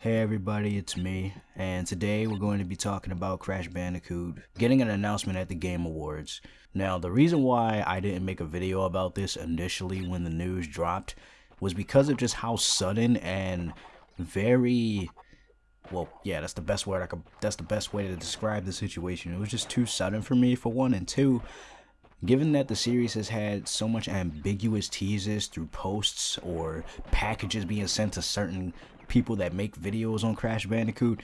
Hey everybody, it's me, and today we're going to be talking about Crash Bandicoot getting an announcement at the Game Awards. Now, the reason why I didn't make a video about this initially when the news dropped was because of just how sudden and very well, yeah, that's the best word I could that's the best way to describe the situation. It was just too sudden for me for one and two, Given that the series has had so much ambiguous teases through posts or packages being sent to certain people that make videos on Crash Bandicoot,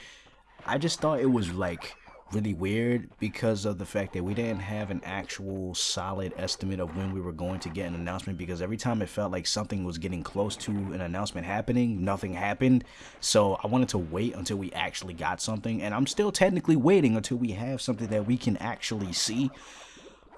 I just thought it was like really weird because of the fact that we didn't have an actual solid estimate of when we were going to get an announcement because every time it felt like something was getting close to an announcement happening, nothing happened. So I wanted to wait until we actually got something and I'm still technically waiting until we have something that we can actually see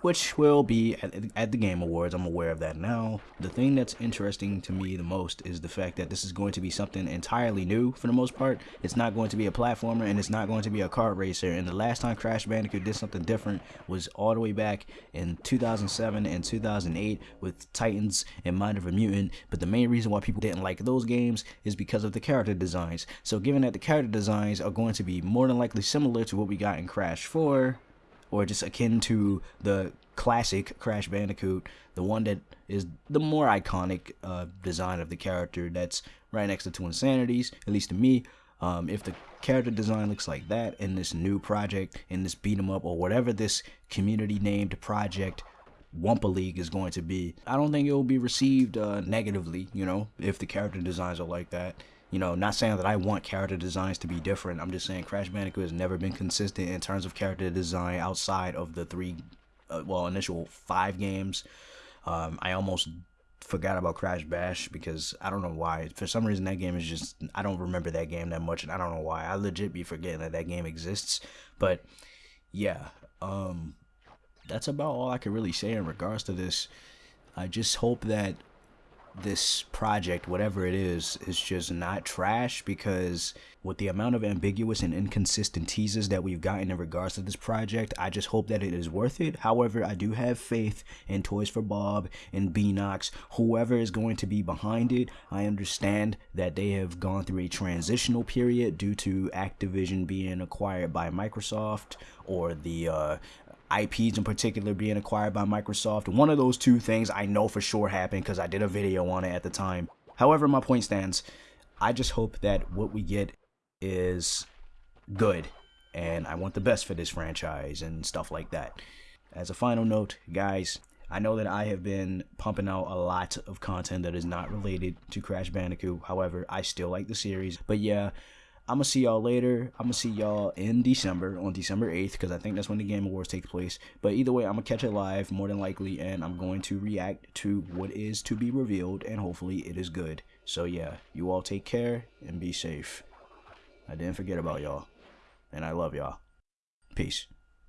which will be at, at, the Game Awards. I'm aware of that now. The thing that's interesting to me the most is the fact that this is going to be something entirely new for the most part. It's not going to be a platformer and it's not going to be a kart racer. And the last time Crash Bandicoot did something different was all the way back in 2007 and 2008 with Titans and Mind over Mutant. But the main reason why people didn't like those games is because of the character designs. So given that the character designs are going to be more than likely similar to what we got in Crash 4, or just akin to the classic Crash Bandicoot, the one that is the more iconic uh, design of the character that's right next to Twinsanity's, at least to me. Um, if the character design looks like that in this new project, in this beat 'em up, or whatever this community named project Wumpa League is going to be, I don't think it will be received uh, negatively, you know, if the character designs are like that. You know, not saying that I want character designs to be different. I'm just saying Crash Bandicoot has never been consistent in terms of character design outside of the three, uh, well, initial five games. Um, I almost forgot about Crash Bash because I don't know why. For some reason, that game is just, I don't remember that game that much, and I don't know why. I legit be forgetting that that game exists. But yeah, um, that's about all I can really say in regards to this. I just hope that this project, whatever it is, is just not trash because with the amount of ambiguous and inconsistent teases that we've gotten in regards to this project, I just hope that it is worth it. However, I do have faith in Toys for Bob and Beenox, whoever is going to be behind it. I understand that they have gone through a transitional period due to Activision being acquired by Microsoft or the uh, IPs in particular being acquired by Microsoft. One of those two things I know for sure happened because I did a video on it at the time. However, my point stands. I just hope that what we get is good and I want the best for this franchise and stuff like that. As a final note, guys, I know that I have been pumping out a lot of content that is not related to Crash Bandicoot. However, I still like the series. But yeah, I'm gonna see y'all later. I'm gonna see y'all in December on December 8th because I think that's when the Game Awards take place. But either way, I'm gonna catch it live more than likely, and I'm going to react to what is to be revealed, and hopefully it is good. So yeah, you all take care and be safe. I didn't forget about y'all, and I love y'all. Peace.